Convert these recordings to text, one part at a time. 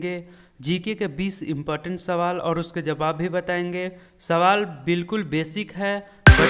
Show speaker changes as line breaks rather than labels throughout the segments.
करेंगे। जीके के 20 इम्पोर्टेंट सवाल और उसके जवाब भी बताएँगे। सवाल बिल्कुल बेसिक है बट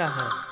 लगता है।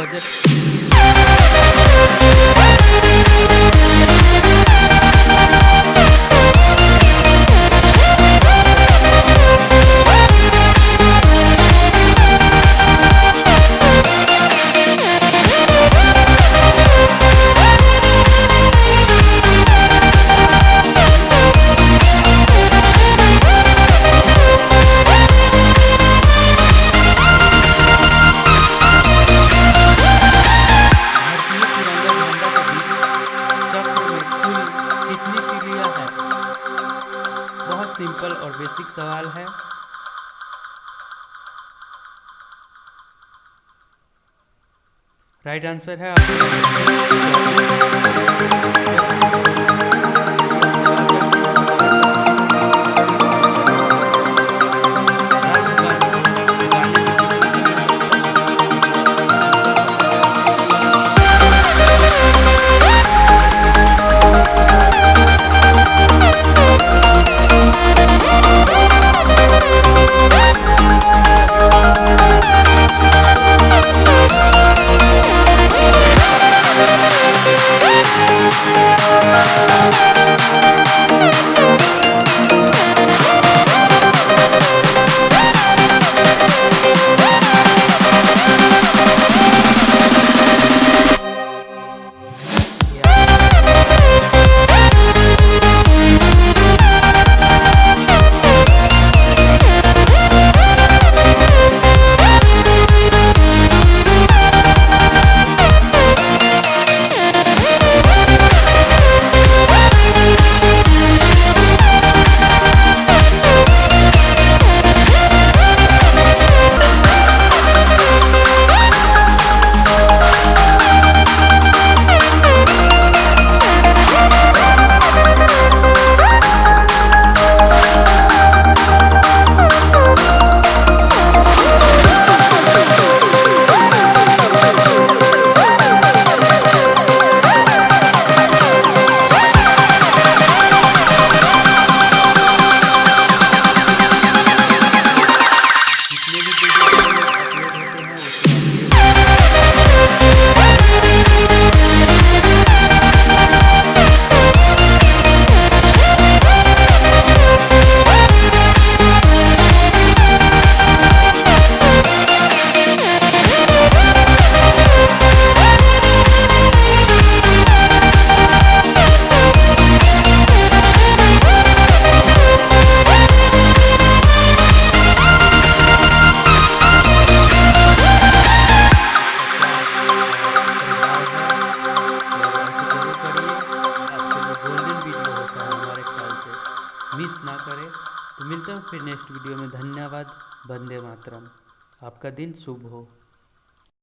बजट सिंपल और बेसिक सवाल है। राइट आंसर है मिस फिर नेक्स्ट वीडियो में धन्यवाद वंदे मातरम। आपका दिन शुभ हो।